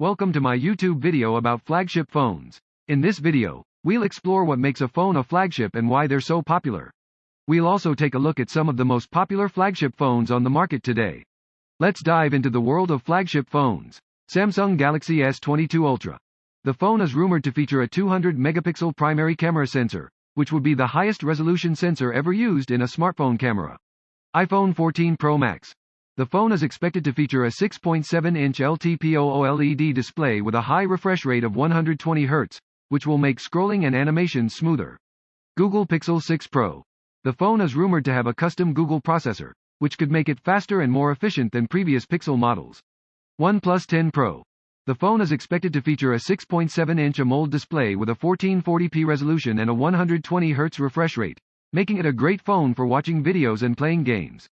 welcome to my YouTube video about flagship phones. In this video, we'll explore what makes a phone a flagship and why they're so popular. We'll also take a look at some of the most popular flagship phones on the market today. Let's dive into the world of flagship phones. Samsung Galaxy S22 Ultra. The phone is rumored to feature a 200 megapixel primary camera sensor, which would be the highest resolution sensor ever used in a smartphone camera. iPhone 14 Pro Max. The phone is expected to feature a 6.7-inch LTPO OLED display with a high refresh rate of 120 Hz, which will make scrolling and animation smoother. Google Pixel 6 Pro. The phone is rumored to have a custom Google processor, which could make it faster and more efficient than previous Pixel models. OnePlus 10 Pro. The phone is expected to feature a 6.7-inch AMOLED display with a 1440p resolution and a 120 Hz refresh rate, making it a great phone for watching videos and playing games.